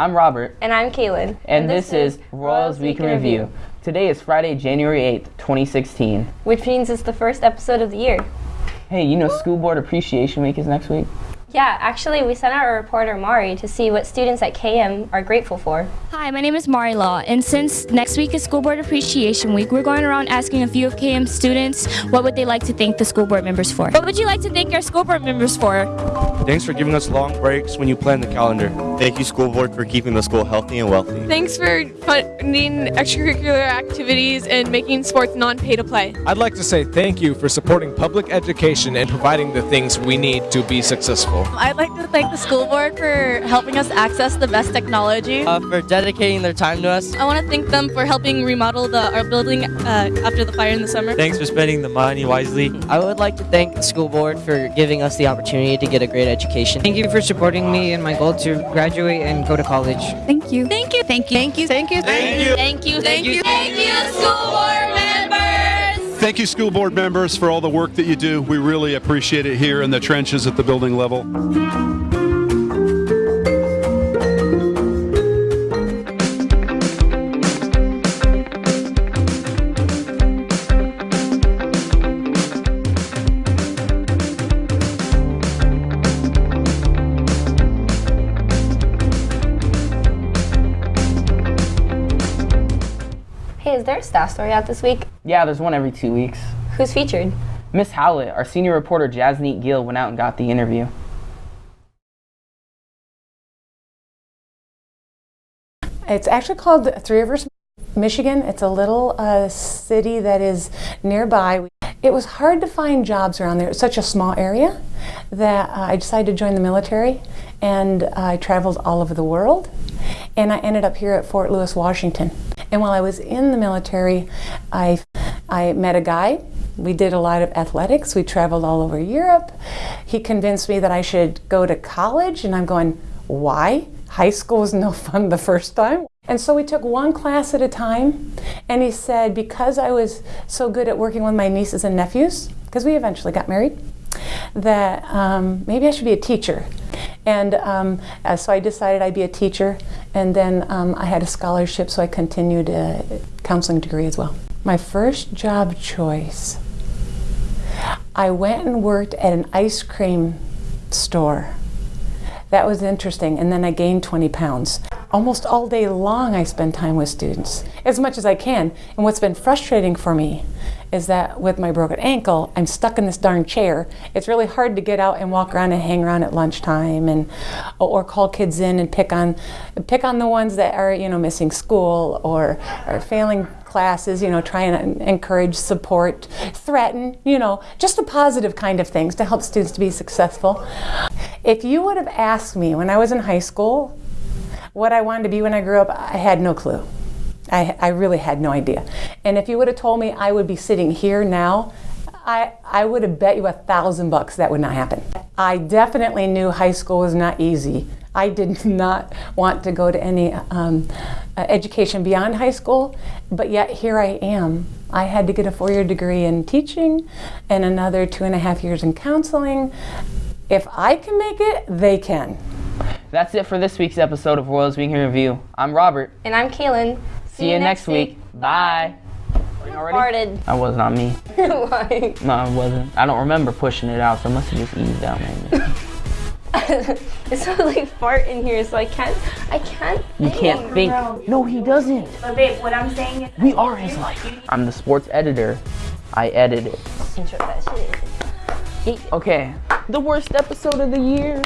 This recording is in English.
I'm Robert, And I'm Kaylin. and, this, is Royals Week in Review. Today is Friday, January 8th, 2016. Which means it's the first episode of the year. Hey, you know School Board Appreciation Week is next week? Yeah, actually, we sent out a reporter, Mari, to see what students at KM are grateful for. Hi, my name is Mari Law, and since next week is School Board Appreciation Week, we're going around asking a few of KM students what would they like to thank the school board members for. What would you like to thank your school board members for? Thanks for giving us long breaks when you plan the calendar. Thank you, school board, for keeping the school healthy and wealthy. Thanks for funding extracurricular activities and making sports non-pay to play. I'd like to say thank you for supporting public education and providing the things we need to be successful. I'd like to thank the school board for helping us access the best technology. Uh, for dedicating their time to us. I want to thank them for helping remodel the, our building uh, after the fire in the summer. Thanks for spending the money wisely. I would like to thank the school board for giving us the opportunity to get a great education. Thank you for supporting me in my goal to graduate and go to college. Thank you. Thank you. Thank you. Thank you. Thank you. Thank you. Thank you. Thank you. Thank you, school board members. Thank you, school board members, for all the work that you do. We really appreciate it here in the trenches at the building level. Hey, is there a staff story out this week? Yeah, there's one every two weeks. Who's featured? Miss Howlett, our senior reporter Jasneet Gill, went out and got the interview. It's actually called Three Rivers, Michigan. It's a little uh, city that is nearby. It was hard to find jobs around there. It's such a small area that uh, I decided to join the military and I traveled all over the world. And I ended up here at Fort Lewis, Washington. And while I was in the military, I, I met a guy. We did a lot of athletics. We traveled all over Europe. He convinced me that I should go to college, and I'm going, why? High school was no fun the first time. And so we took one class at a time, and he said, because I was so good at working with my nieces and nephews, because we eventually got married, that um, maybe I should be a teacher. And um, uh, so I decided I'd be a teacher, and then um, I had a scholarship, so I continued a counseling degree as well. My first job choice, I went and worked at an ice cream store. That was interesting, and then I gained 20 pounds. Almost all day long, I spend time with students, as much as I can. And what's been frustrating for me is that with my broken ankle, I'm stuck in this darn chair. It's really hard to get out and walk around and hang around at lunchtime, and or call kids in and pick on, pick on the ones that are you know missing school or are failing classes. You know, try and encourage, support, threaten. You know, just the positive kind of things to help students to be successful. If you would have asked me when I was in high school what I wanted to be when I grew up, I had no clue. I, I really had no idea. And if you would have told me I would be sitting here now, I, I would have bet you a thousand bucks that would not happen. I definitely knew high school was not easy. I did not want to go to any um, uh, education beyond high school, but yet here I am. I had to get a four year degree in teaching and another two and a half years in counseling. If I can make it, they can. That's it for this week's episode of Royals Week in Review. I'm Robert. And I'm Kaylin. See, you next week. Bye. Farted. That was not me. Why? No, it wasn't. I don't remember pushing it out, so it must have just eased out maybe. it smells like fart in here, so I can't. I can't. You can't oh, think. No, he doesn't. But babe, what I'm saying is We are his life. I'm the sports editor. I edit it. Intro that shit. Okay, the worst episode of the year.